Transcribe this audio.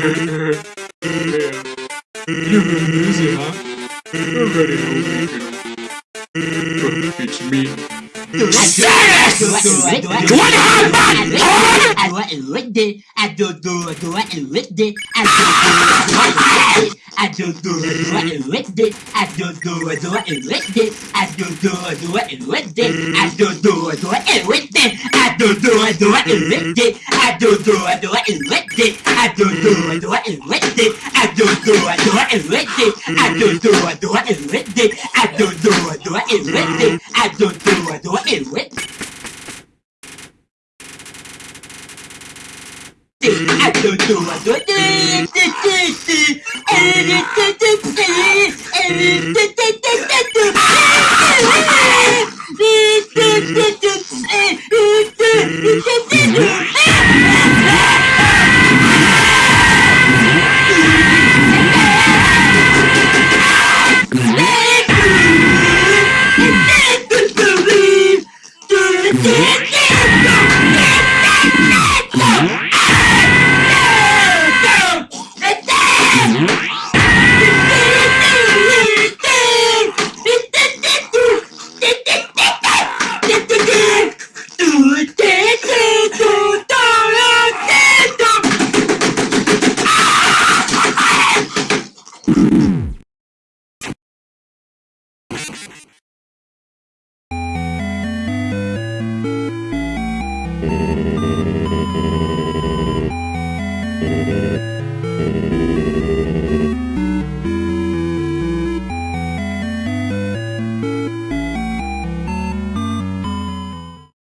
You're gonna lose it, huh? Already know Don't teach me. Serious! I don't do it, do it with it. I don't do it, do it with it. I don't do it, do it with it. I don't do it, do it with it. I don't do it, do it with it. I don't do it, do it with it it, I do do, I do I do do, I do it and with I do do, I do it and with I do do, I do it and with I do do, I do it and with. I do do, I do do, I do I do do, I do do, I do I do do, I do do, I do I do do, I do do, I do I do do, I do do, I do I do do, Wait. Thank you.